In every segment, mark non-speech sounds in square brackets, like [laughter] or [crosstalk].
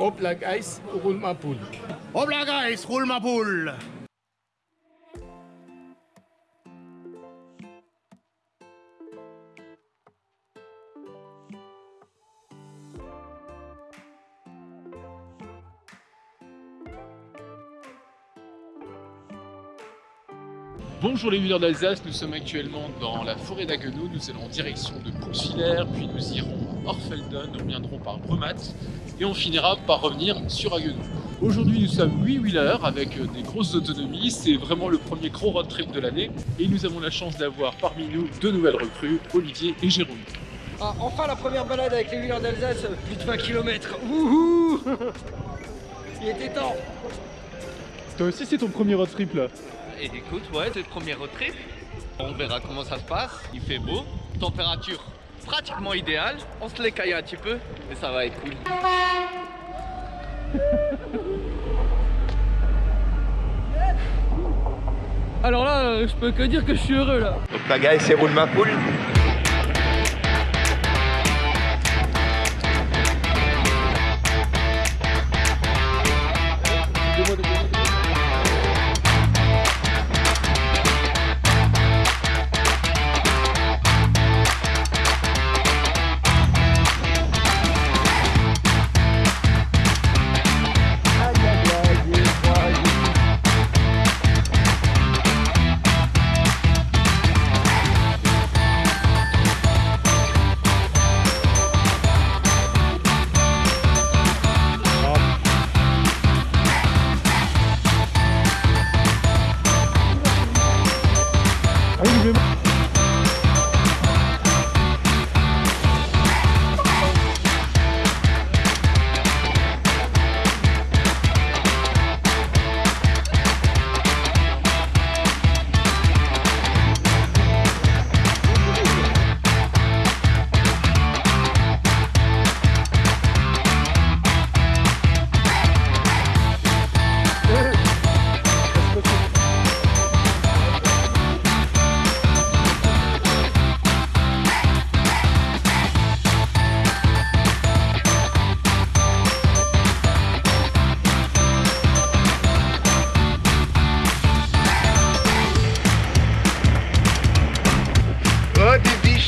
Hop la guys, roule ma poule. Hop là guys, roule ma poule Bonjour les viveurs d'Alsace, nous sommes actuellement dans la forêt d'Aguenau, nous allons en direction de Poursvillers, puis nous irons Orfelden, nous reviendrons par Brumat, et on finira par revenir sur Aguenau. Aujourd'hui nous sommes 8 wheelers avec euh, des grosses autonomies, c'est vraiment le premier gros road trip de l'année, et nous avons la chance d'avoir parmi nous deux nouvelles recrues, Olivier et Jérôme. Ah, enfin la première balade avec les wheelers d'Alsace, plus de 20 km. [laughs] Wouhou Il était temps Toi aussi c'est ton premier road trip là Et écoute, ouais, c'est le premier road trip. On verra comment ça se passe. Il fait beau, température pratiquement idéale. On se l'écaille un petit peu, mais ça va être cool. Alors là, je peux que dire que je suis heureux là. Donc la guys, c'est roule ma poule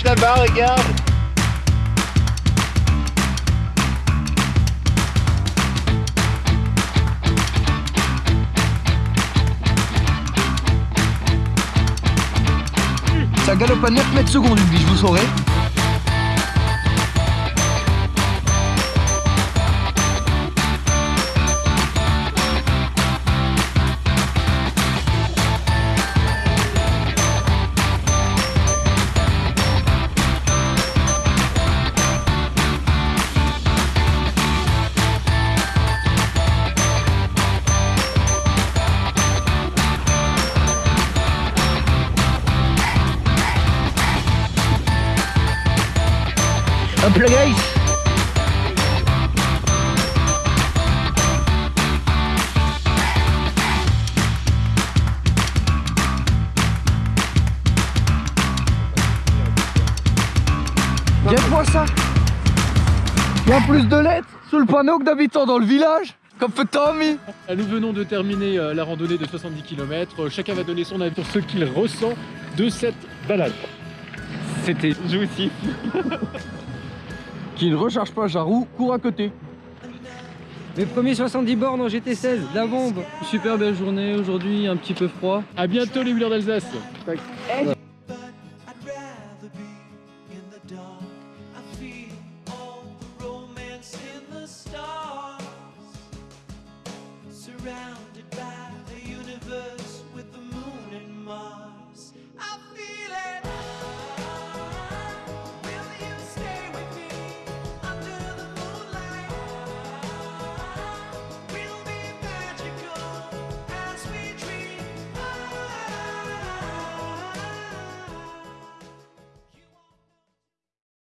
là-bas, regarde Ça galope à 9 mètres secondes biche, vous saurez. Hop là guys Viens-moi ça Il y a plus de lettres sous le panneau que d'habitants dans le village Comme fait Tommy Ah, Nous venons de terminer euh, la randonnée de 70 km, chacun va donner son avis sur ce qu'il ressent de cette balade. C'était jouissif. [laughs] Qui ne recharge pas Jarou, court à côté. Mes premiers 70 bornes en GT16, la bombe Super belle journée aujourd'hui, un petit peu froid. A bientôt les wheelers d'Alsace